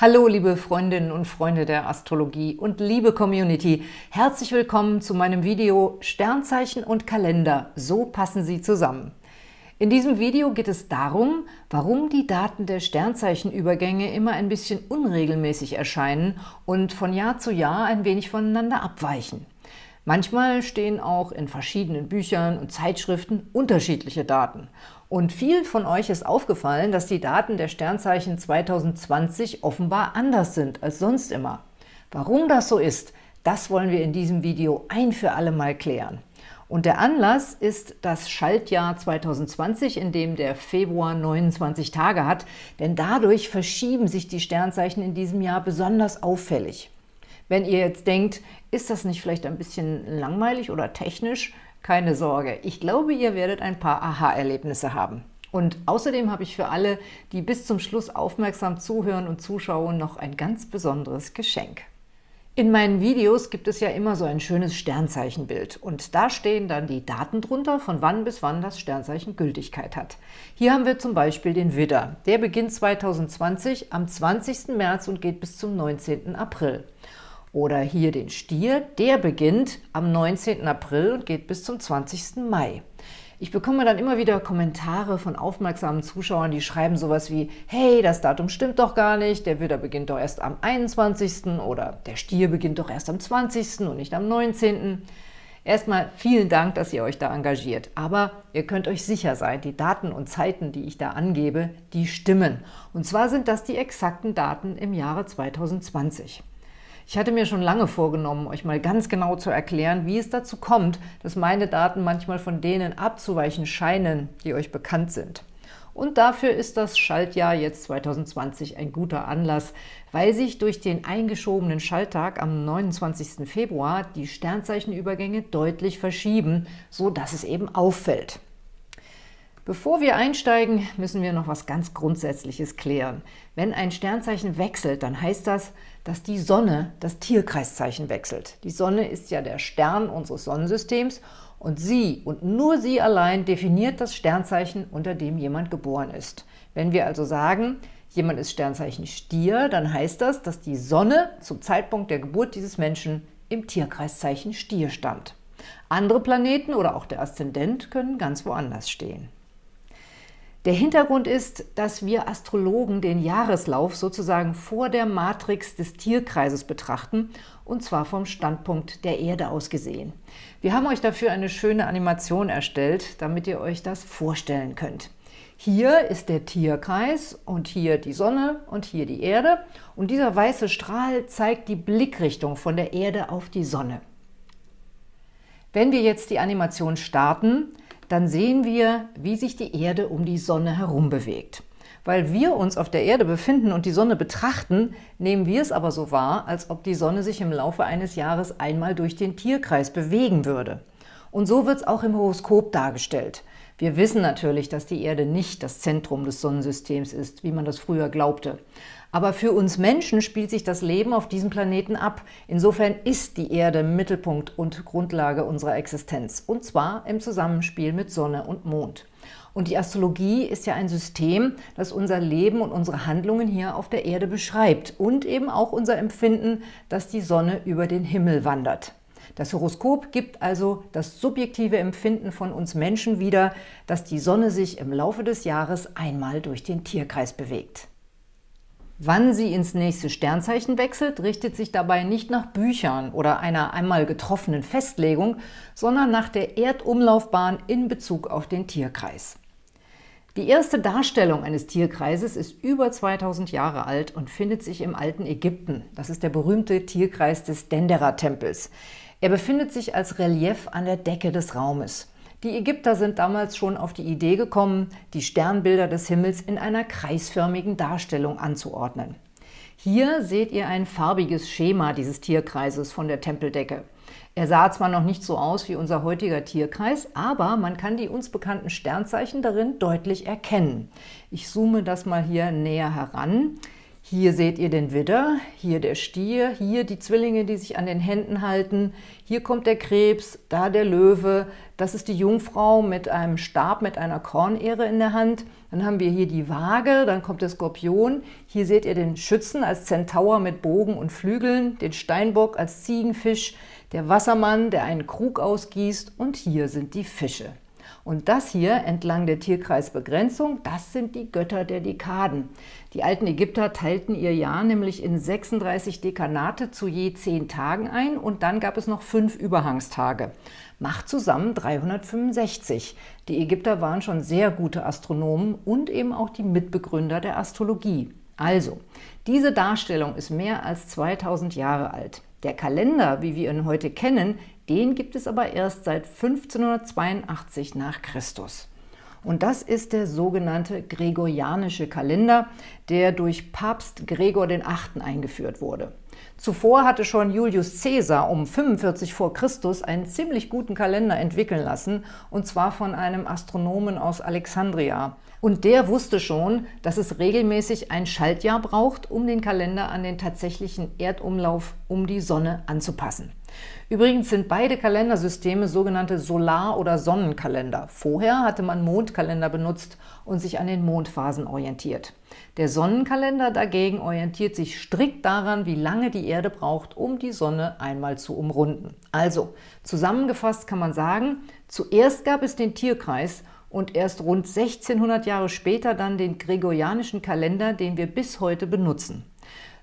Hallo, liebe Freundinnen und Freunde der Astrologie und liebe Community. Herzlich willkommen zu meinem Video Sternzeichen und Kalender. So passen sie zusammen. In diesem Video geht es darum, warum die Daten der Sternzeichenübergänge immer ein bisschen unregelmäßig erscheinen und von Jahr zu Jahr ein wenig voneinander abweichen. Manchmal stehen auch in verschiedenen Büchern und Zeitschriften unterschiedliche Daten. Und vielen von euch ist aufgefallen, dass die Daten der Sternzeichen 2020 offenbar anders sind als sonst immer. Warum das so ist, das wollen wir in diesem Video ein für alle Mal klären. Und der Anlass ist das Schaltjahr 2020, in dem der Februar 29 Tage hat, denn dadurch verschieben sich die Sternzeichen in diesem Jahr besonders auffällig. Wenn ihr jetzt denkt, ist das nicht vielleicht ein bisschen langweilig oder technisch? Keine Sorge, ich glaube, ihr werdet ein paar Aha-Erlebnisse haben. Und außerdem habe ich für alle, die bis zum Schluss aufmerksam zuhören und zuschauen, noch ein ganz besonderes Geschenk. In meinen Videos gibt es ja immer so ein schönes Sternzeichenbild und da stehen dann die Daten drunter, von wann bis wann das Sternzeichen Gültigkeit hat. Hier haben wir zum Beispiel den Widder. Der beginnt 2020 am 20. März und geht bis zum 19. April. Oder hier den Stier, der beginnt am 19. April und geht bis zum 20. Mai. Ich bekomme dann immer wieder Kommentare von aufmerksamen Zuschauern, die schreiben sowas wie, hey, das Datum stimmt doch gar nicht, der Widder beginnt doch erst am 21. oder der Stier beginnt doch erst am 20. und nicht am 19. Erstmal vielen Dank, dass ihr euch da engagiert. Aber ihr könnt euch sicher sein, die Daten und Zeiten, die ich da angebe, die stimmen. Und zwar sind das die exakten Daten im Jahre 2020. Ich hatte mir schon lange vorgenommen, euch mal ganz genau zu erklären, wie es dazu kommt, dass meine Daten manchmal von denen abzuweichen scheinen, die euch bekannt sind. Und dafür ist das Schaltjahr jetzt 2020 ein guter Anlass, weil sich durch den eingeschobenen Schalttag am 29. Februar die Sternzeichenübergänge deutlich verschieben, so dass es eben auffällt. Bevor wir einsteigen, müssen wir noch was ganz Grundsätzliches klären. Wenn ein Sternzeichen wechselt, dann heißt das, dass die Sonne das Tierkreiszeichen wechselt. Die Sonne ist ja der Stern unseres Sonnensystems und sie und nur sie allein definiert das Sternzeichen, unter dem jemand geboren ist. Wenn wir also sagen, jemand ist Sternzeichen Stier, dann heißt das, dass die Sonne zum Zeitpunkt der Geburt dieses Menschen im Tierkreiszeichen Stier stand. Andere Planeten oder auch der Aszendent können ganz woanders stehen. Der Hintergrund ist, dass wir Astrologen den Jahreslauf sozusagen vor der Matrix des Tierkreises betrachten, und zwar vom Standpunkt der Erde aus gesehen. Wir haben euch dafür eine schöne Animation erstellt, damit ihr euch das vorstellen könnt. Hier ist der Tierkreis und hier die Sonne und hier die Erde. Und dieser weiße Strahl zeigt die Blickrichtung von der Erde auf die Sonne. Wenn wir jetzt die Animation starten, dann sehen wir, wie sich die Erde um die Sonne herum bewegt. Weil wir uns auf der Erde befinden und die Sonne betrachten, nehmen wir es aber so wahr, als ob die Sonne sich im Laufe eines Jahres einmal durch den Tierkreis bewegen würde. Und so wird es auch im Horoskop dargestellt. Wir wissen natürlich, dass die Erde nicht das Zentrum des Sonnensystems ist, wie man das früher glaubte. Aber für uns Menschen spielt sich das Leben auf diesem Planeten ab. Insofern ist die Erde Mittelpunkt und Grundlage unserer Existenz, und zwar im Zusammenspiel mit Sonne und Mond. Und die Astrologie ist ja ein System, das unser Leben und unsere Handlungen hier auf der Erde beschreibt und eben auch unser Empfinden, dass die Sonne über den Himmel wandert. Das Horoskop gibt also das subjektive Empfinden von uns Menschen wieder, dass die Sonne sich im Laufe des Jahres einmal durch den Tierkreis bewegt. Wann sie ins nächste Sternzeichen wechselt, richtet sich dabei nicht nach Büchern oder einer einmal getroffenen Festlegung, sondern nach der Erdumlaufbahn in Bezug auf den Tierkreis. Die erste Darstellung eines Tierkreises ist über 2000 Jahre alt und findet sich im alten Ägypten. Das ist der berühmte Tierkreis des Dendera-Tempels. Er befindet sich als Relief an der Decke des Raumes. Die Ägypter sind damals schon auf die Idee gekommen, die Sternbilder des Himmels in einer kreisförmigen Darstellung anzuordnen. Hier seht ihr ein farbiges Schema dieses Tierkreises von der Tempeldecke. Er sah zwar noch nicht so aus wie unser heutiger Tierkreis, aber man kann die uns bekannten Sternzeichen darin deutlich erkennen. Ich zoome das mal hier näher heran. Hier seht ihr den Widder, hier der Stier, hier die Zwillinge, die sich an den Händen halten, hier kommt der Krebs, da der Löwe, das ist die Jungfrau mit einem Stab, mit einer Kornehre in der Hand. Dann haben wir hier die Waage, dann kommt der Skorpion. Hier seht ihr den Schützen als Zentaur mit Bogen und Flügeln, den Steinbock als Ziegenfisch, der Wassermann, der einen Krug ausgießt und hier sind die Fische. Und das hier entlang der Tierkreisbegrenzung, das sind die Götter der Dekaden. Die alten Ägypter teilten ihr Jahr nämlich in 36 Dekanate zu je 10 Tagen ein und dann gab es noch fünf Überhangstage. Macht zusammen 365. Die Ägypter waren schon sehr gute Astronomen und eben auch die Mitbegründer der Astrologie. Also, diese Darstellung ist mehr als 2000 Jahre alt. Der Kalender, wie wir ihn heute kennen, den gibt es aber erst seit 1582 nach Christus. Und das ist der sogenannte Gregorianische Kalender, der durch Papst Gregor VIII. eingeführt wurde. Zuvor hatte schon Julius Caesar um 45 vor Christus einen ziemlich guten Kalender entwickeln lassen, und zwar von einem Astronomen aus Alexandria. Und der wusste schon, dass es regelmäßig ein Schaltjahr braucht, um den Kalender an den tatsächlichen Erdumlauf um die Sonne anzupassen. Übrigens sind beide Kalendersysteme sogenannte Solar- oder Sonnenkalender. Vorher hatte man Mondkalender benutzt und sich an den Mondphasen orientiert. Der Sonnenkalender dagegen orientiert sich strikt daran, wie lange die Erde braucht, um die Sonne einmal zu umrunden. Also, zusammengefasst kann man sagen, zuerst gab es den Tierkreis und erst rund 1600 Jahre später dann den gregorianischen Kalender, den wir bis heute benutzen.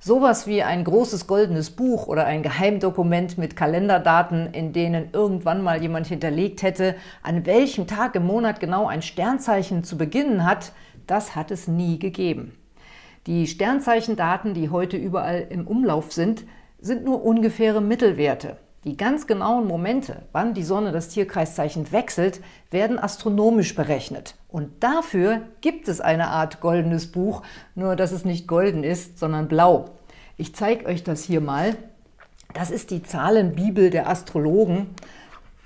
Sowas wie ein großes goldenes Buch oder ein Geheimdokument mit Kalenderdaten, in denen irgendwann mal jemand hinterlegt hätte, an welchem Tag im Monat genau ein Sternzeichen zu beginnen hat, das hat es nie gegeben. Die Sternzeichendaten, die heute überall im Umlauf sind, sind nur ungefähre Mittelwerte. Die ganz genauen Momente, wann die Sonne das Tierkreiszeichen wechselt, werden astronomisch berechnet. Und dafür gibt es eine Art goldenes Buch, nur dass es nicht golden ist, sondern blau. Ich zeige euch das hier mal. Das ist die Zahlenbibel der Astrologen.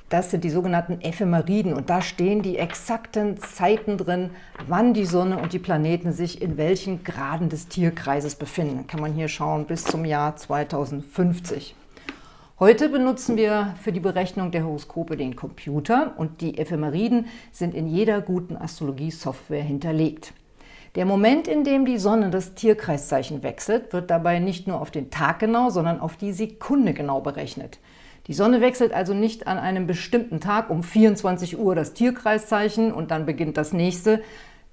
Das sind die sogenannten Ephemeriden und da stehen die exakten Zeiten drin, wann die Sonne und die Planeten sich in welchen Graden des Tierkreises befinden. Kann man hier schauen bis zum Jahr 2050. Heute benutzen wir für die Berechnung der Horoskope den Computer und die Ephemeriden sind in jeder guten Astrologie-Software hinterlegt. Der Moment, in dem die Sonne das Tierkreiszeichen wechselt, wird dabei nicht nur auf den Tag genau, sondern auf die Sekunde genau berechnet. Die Sonne wechselt also nicht an einem bestimmten Tag um 24 Uhr das Tierkreiszeichen und dann beginnt das nächste,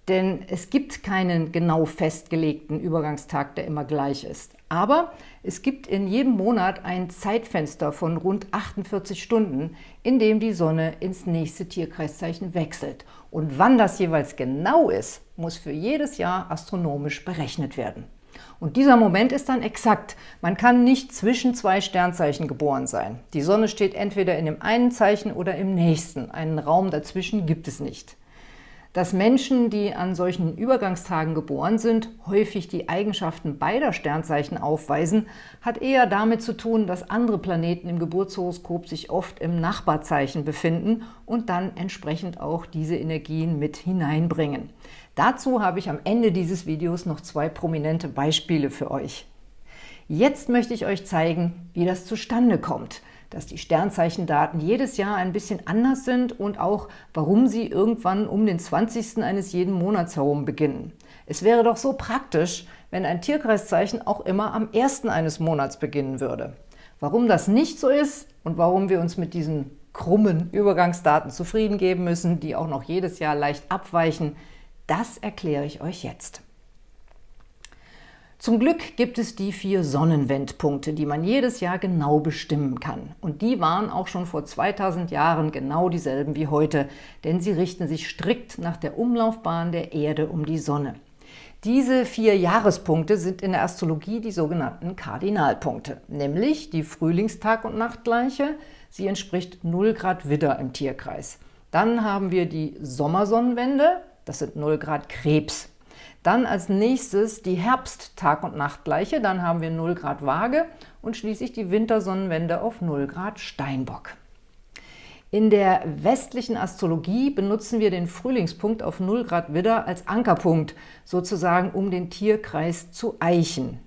denn es gibt keinen genau festgelegten Übergangstag, der immer gleich ist. Aber es gibt in jedem Monat ein Zeitfenster von rund 48 Stunden, in dem die Sonne ins nächste Tierkreiszeichen wechselt. Und wann das jeweils genau ist, muss für jedes Jahr astronomisch berechnet werden. Und dieser Moment ist dann exakt. Man kann nicht zwischen zwei Sternzeichen geboren sein. Die Sonne steht entweder in dem einen Zeichen oder im nächsten. Einen Raum dazwischen gibt es nicht. Dass Menschen, die an solchen Übergangstagen geboren sind, häufig die Eigenschaften beider Sternzeichen aufweisen, hat eher damit zu tun, dass andere Planeten im Geburtshoroskop sich oft im Nachbarzeichen befinden und dann entsprechend auch diese Energien mit hineinbringen. Dazu habe ich am Ende dieses Videos noch zwei prominente Beispiele für euch. Jetzt möchte ich euch zeigen, wie das zustande kommt – dass die Sternzeichendaten jedes Jahr ein bisschen anders sind und auch, warum sie irgendwann um den 20. eines jeden Monats herum beginnen. Es wäre doch so praktisch, wenn ein Tierkreiszeichen auch immer am 1. eines Monats beginnen würde. Warum das nicht so ist und warum wir uns mit diesen krummen Übergangsdaten zufrieden geben müssen, die auch noch jedes Jahr leicht abweichen, das erkläre ich euch jetzt. Zum Glück gibt es die vier Sonnenwendpunkte, die man jedes Jahr genau bestimmen kann. Und die waren auch schon vor 2000 Jahren genau dieselben wie heute, denn sie richten sich strikt nach der Umlaufbahn der Erde um die Sonne. Diese vier Jahrespunkte sind in der Astrologie die sogenannten Kardinalpunkte, nämlich die Frühlingstag- und Nachtgleiche. Sie entspricht 0 Grad Widder im Tierkreis. Dann haben wir die Sommersonnenwende, das sind 0 Grad Krebs. Dann als nächstes die Herbst-Tag- und Nachtgleiche, dann haben wir 0 Grad Waage und schließlich die Wintersonnenwende auf 0 Grad Steinbock. In der westlichen Astrologie benutzen wir den Frühlingspunkt auf 0 Grad Widder als Ankerpunkt, sozusagen um den Tierkreis zu eichen.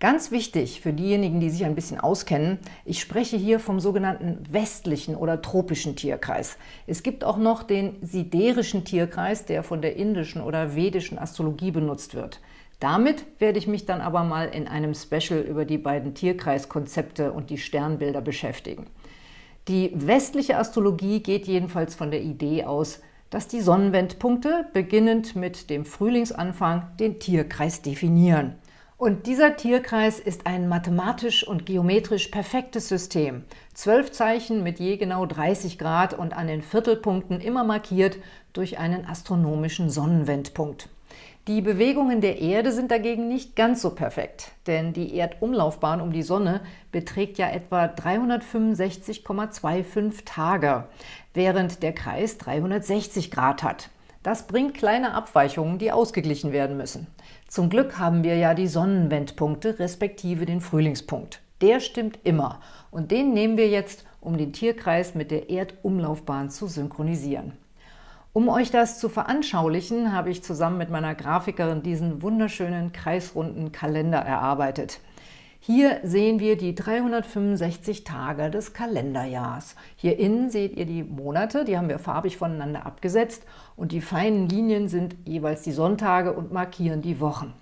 Ganz wichtig für diejenigen, die sich ein bisschen auskennen, ich spreche hier vom sogenannten westlichen oder tropischen Tierkreis. Es gibt auch noch den siderischen Tierkreis, der von der indischen oder vedischen Astrologie benutzt wird. Damit werde ich mich dann aber mal in einem Special über die beiden Tierkreiskonzepte und die Sternbilder beschäftigen. Die westliche Astrologie geht jedenfalls von der Idee aus, dass die Sonnenwendpunkte, beginnend mit dem Frühlingsanfang, den Tierkreis definieren. Und dieser Tierkreis ist ein mathematisch und geometrisch perfektes System. Zwölf Zeichen mit je genau 30 Grad und an den Viertelpunkten immer markiert durch einen astronomischen Sonnenwendpunkt. Die Bewegungen der Erde sind dagegen nicht ganz so perfekt, denn die Erdumlaufbahn um die Sonne beträgt ja etwa 365,25 Tage, während der Kreis 360 Grad hat. Das bringt kleine Abweichungen, die ausgeglichen werden müssen. Zum Glück haben wir ja die Sonnenwendpunkte respektive den Frühlingspunkt. Der stimmt immer und den nehmen wir jetzt, um den Tierkreis mit der Erdumlaufbahn zu synchronisieren. Um euch das zu veranschaulichen, habe ich zusammen mit meiner Grafikerin diesen wunderschönen kreisrunden Kalender erarbeitet. Hier sehen wir die 365 Tage des Kalenderjahrs. Hier innen seht ihr die Monate, die haben wir farbig voneinander abgesetzt und die feinen Linien sind jeweils die Sonntage und markieren die Wochen.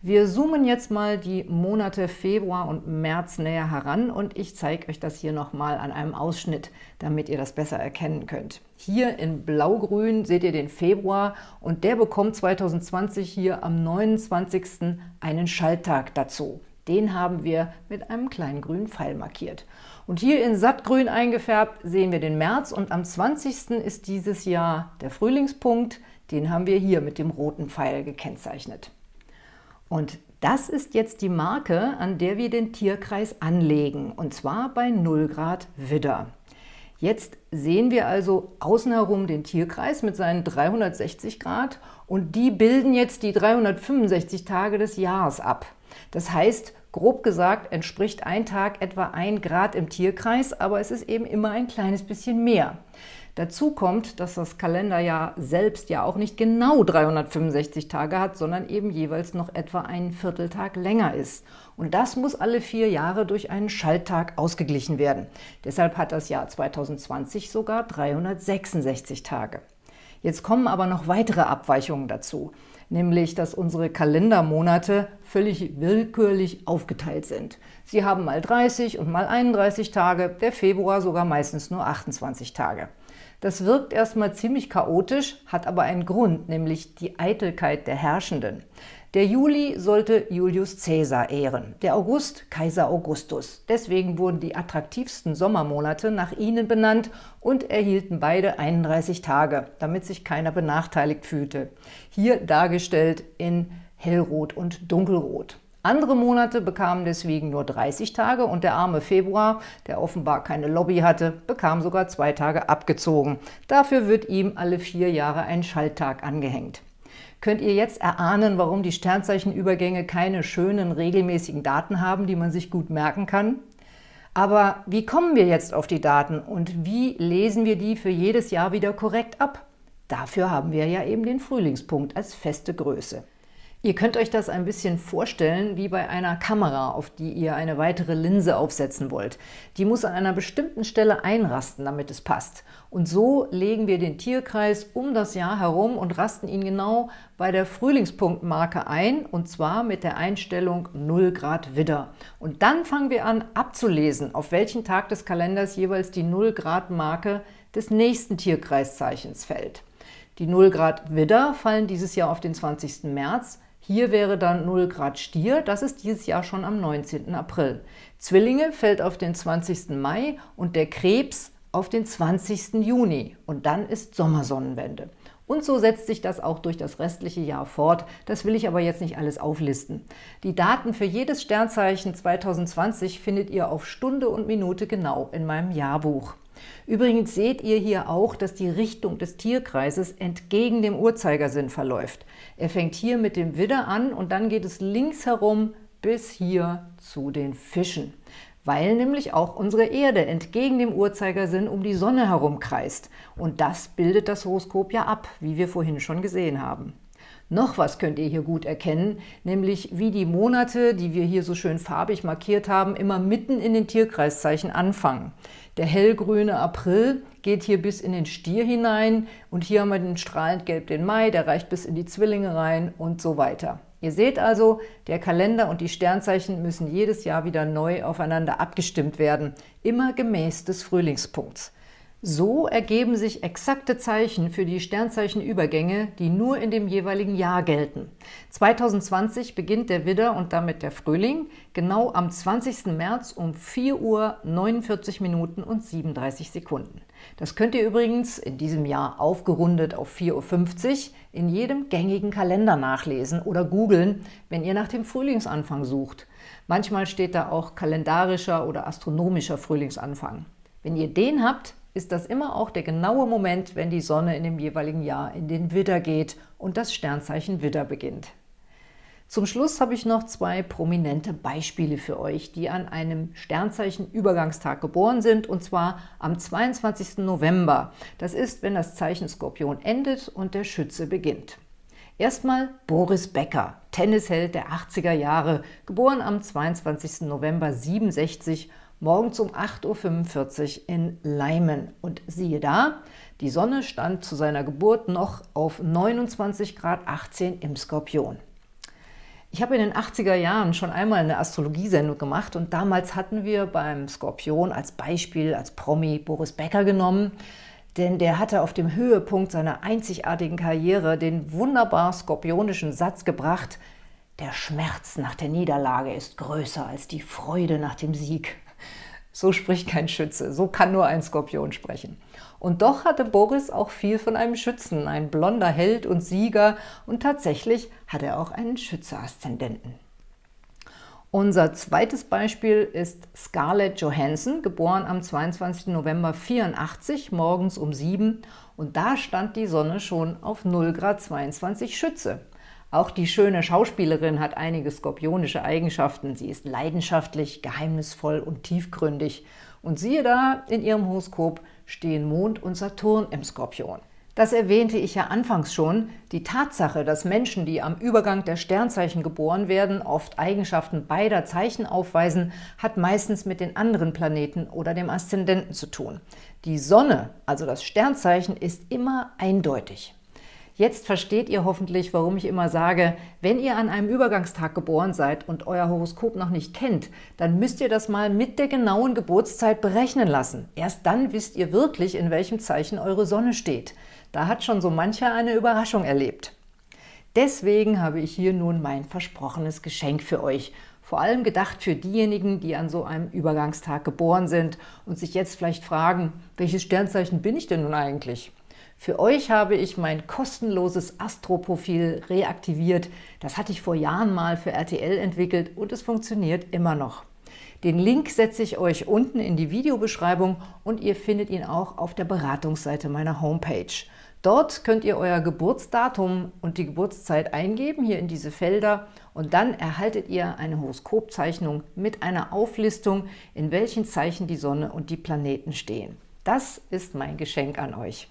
Wir zoomen jetzt mal die Monate Februar und März näher heran und ich zeige euch das hier nochmal an einem Ausschnitt, damit ihr das besser erkennen könnt. Hier in Blaugrün seht ihr den Februar und der bekommt 2020 hier am 29. einen Schalttag dazu. Den haben wir mit einem kleinen grünen Pfeil markiert. Und hier in sattgrün eingefärbt sehen wir den März und am 20. ist dieses Jahr der Frühlingspunkt. Den haben wir hier mit dem roten Pfeil gekennzeichnet. Und das ist jetzt die Marke, an der wir den Tierkreis anlegen, und zwar bei 0 Grad Widder. Jetzt sehen wir also außen herum den Tierkreis mit seinen 360 Grad und die bilden jetzt die 365 Tage des Jahres ab. Das heißt, grob gesagt entspricht ein Tag etwa ein Grad im Tierkreis, aber es ist eben immer ein kleines bisschen mehr. Dazu kommt, dass das Kalenderjahr selbst ja auch nicht genau 365 Tage hat, sondern eben jeweils noch etwa einen Vierteltag länger ist. Und das muss alle vier Jahre durch einen Schalttag ausgeglichen werden. Deshalb hat das Jahr 2020 sogar 366 Tage. Jetzt kommen aber noch weitere Abweichungen dazu nämlich dass unsere Kalendermonate völlig willkürlich aufgeteilt sind. Sie haben mal 30 und mal 31 Tage, der Februar sogar meistens nur 28 Tage. Das wirkt erstmal ziemlich chaotisch, hat aber einen Grund, nämlich die Eitelkeit der Herrschenden. Der Juli sollte Julius Caesar ehren, der August Kaiser Augustus. Deswegen wurden die attraktivsten Sommermonate nach ihnen benannt und erhielten beide 31 Tage, damit sich keiner benachteiligt fühlte. Hier dargestellt in hellrot und dunkelrot. Andere Monate bekamen deswegen nur 30 Tage und der arme Februar, der offenbar keine Lobby hatte, bekam sogar zwei Tage abgezogen. Dafür wird ihm alle vier Jahre ein Schalttag angehängt. Könnt ihr jetzt erahnen, warum die Sternzeichenübergänge keine schönen, regelmäßigen Daten haben, die man sich gut merken kann? Aber wie kommen wir jetzt auf die Daten und wie lesen wir die für jedes Jahr wieder korrekt ab? Dafür haben wir ja eben den Frühlingspunkt als feste Größe. Ihr könnt euch das ein bisschen vorstellen wie bei einer Kamera, auf die ihr eine weitere Linse aufsetzen wollt. Die muss an einer bestimmten Stelle einrasten, damit es passt. Und so legen wir den Tierkreis um das Jahr herum und rasten ihn genau bei der Frühlingspunktmarke ein, und zwar mit der Einstellung 0 Grad Widder. Und dann fangen wir an abzulesen, auf welchen Tag des Kalenders jeweils die 0 Grad Marke des nächsten Tierkreiszeichens fällt. Die 0 Grad Widder fallen dieses Jahr auf den 20. März, hier wäre dann 0 Grad Stier, das ist dieses Jahr schon am 19. April. Zwillinge fällt auf den 20. Mai und der Krebs auf den 20. Juni. Und dann ist Sommersonnenwende. Und so setzt sich das auch durch das restliche Jahr fort. Das will ich aber jetzt nicht alles auflisten. Die Daten für jedes Sternzeichen 2020 findet ihr auf Stunde und Minute genau in meinem Jahrbuch. Übrigens seht ihr hier auch, dass die Richtung des Tierkreises entgegen dem Uhrzeigersinn verläuft. Er fängt hier mit dem Widder an und dann geht es links herum bis hier zu den Fischen. weil nämlich auch unsere Erde entgegen dem Uhrzeigersinn um die Sonne herumkreist. Und das bildet das Horoskop ja ab, wie wir vorhin schon gesehen haben. Noch was könnt ihr hier gut erkennen, nämlich wie die Monate, die wir hier so schön farbig markiert haben, immer mitten in den Tierkreiszeichen anfangen. Der hellgrüne April geht hier bis in den Stier hinein und hier haben wir den strahlend gelb den Mai, der reicht bis in die Zwillinge rein und so weiter. Ihr seht also, der Kalender und die Sternzeichen müssen jedes Jahr wieder neu aufeinander abgestimmt werden, immer gemäß des Frühlingspunkts. So ergeben sich exakte Zeichen für die Sternzeichenübergänge, die nur in dem jeweiligen Jahr gelten. 2020 beginnt der Widder und damit der Frühling genau am 20. März um 4 Uhr 49 Minuten und 37 Sekunden. Das könnt ihr übrigens in diesem Jahr aufgerundet auf 4.50 Uhr in jedem gängigen Kalender nachlesen oder googeln, wenn ihr nach dem Frühlingsanfang sucht. Manchmal steht da auch kalendarischer oder astronomischer Frühlingsanfang. Wenn ihr den habt, ist das immer auch der genaue Moment, wenn die Sonne in dem jeweiligen Jahr in den Widder geht und das Sternzeichen Widder beginnt. Zum Schluss habe ich noch zwei prominente Beispiele für euch, die an einem Sternzeichen-Übergangstag geboren sind, und zwar am 22. November. Das ist, wenn das Zeichen Skorpion endet und der Schütze beginnt. Erstmal Boris Becker, Tennisheld der 80er Jahre, geboren am 22. November 67 morgens um 8.45 Uhr in Leimen. Und siehe da, die Sonne stand zu seiner Geburt noch auf 29 Grad 18 im Skorpion. Ich habe in den 80er Jahren schon einmal eine Astrologiesendung gemacht und damals hatten wir beim Skorpion als Beispiel, als Promi Boris Becker genommen, denn der hatte auf dem Höhepunkt seiner einzigartigen Karriere den wunderbar skorpionischen Satz gebracht, der Schmerz nach der Niederlage ist größer als die Freude nach dem Sieg. So spricht kein Schütze, so kann nur ein Skorpion sprechen. Und doch hatte Boris auch viel von einem Schützen, ein blonder Held und Sieger und tatsächlich hat er auch einen Schütze-Aszendenten. Unser zweites Beispiel ist Scarlett Johansson, geboren am 22. November 84, morgens um 7 und da stand die Sonne schon auf 0 Grad 22 Schütze. Auch die schöne Schauspielerin hat einige skorpionische Eigenschaften. Sie ist leidenschaftlich, geheimnisvoll und tiefgründig. Und siehe da, in ihrem Horoskop stehen Mond und Saturn im Skorpion. Das erwähnte ich ja anfangs schon. Die Tatsache, dass Menschen, die am Übergang der Sternzeichen geboren werden, oft Eigenschaften beider Zeichen aufweisen, hat meistens mit den anderen Planeten oder dem Aszendenten zu tun. Die Sonne, also das Sternzeichen, ist immer eindeutig. Jetzt versteht ihr hoffentlich, warum ich immer sage, wenn ihr an einem Übergangstag geboren seid und euer Horoskop noch nicht kennt, dann müsst ihr das mal mit der genauen Geburtszeit berechnen lassen. Erst dann wisst ihr wirklich, in welchem Zeichen eure Sonne steht. Da hat schon so mancher eine Überraschung erlebt. Deswegen habe ich hier nun mein versprochenes Geschenk für euch. Vor allem gedacht für diejenigen, die an so einem Übergangstag geboren sind und sich jetzt vielleicht fragen, welches Sternzeichen bin ich denn nun eigentlich? Für euch habe ich mein kostenloses Astro-Profil reaktiviert. Das hatte ich vor Jahren mal für RTL entwickelt und es funktioniert immer noch. Den Link setze ich euch unten in die Videobeschreibung und ihr findet ihn auch auf der Beratungsseite meiner Homepage. Dort könnt ihr euer Geburtsdatum und die Geburtszeit eingeben, hier in diese Felder, und dann erhaltet ihr eine Horoskopzeichnung mit einer Auflistung, in welchen Zeichen die Sonne und die Planeten stehen. Das ist mein Geschenk an euch.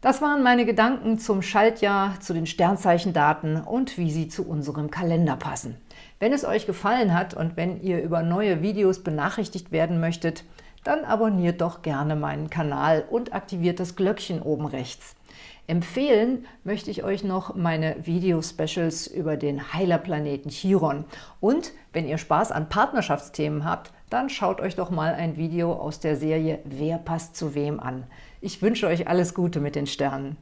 Das waren meine Gedanken zum Schaltjahr, zu den Sternzeichendaten und wie sie zu unserem Kalender passen. Wenn es euch gefallen hat und wenn ihr über neue Videos benachrichtigt werden möchtet, dann abonniert doch gerne meinen Kanal und aktiviert das Glöckchen oben rechts. Empfehlen möchte ich euch noch meine Video-Specials über den Heilerplaneten Chiron. Und wenn ihr Spaß an Partnerschaftsthemen habt, dann schaut euch doch mal ein Video aus der Serie Wer passt zu wem an. Ich wünsche euch alles Gute mit den Sternen.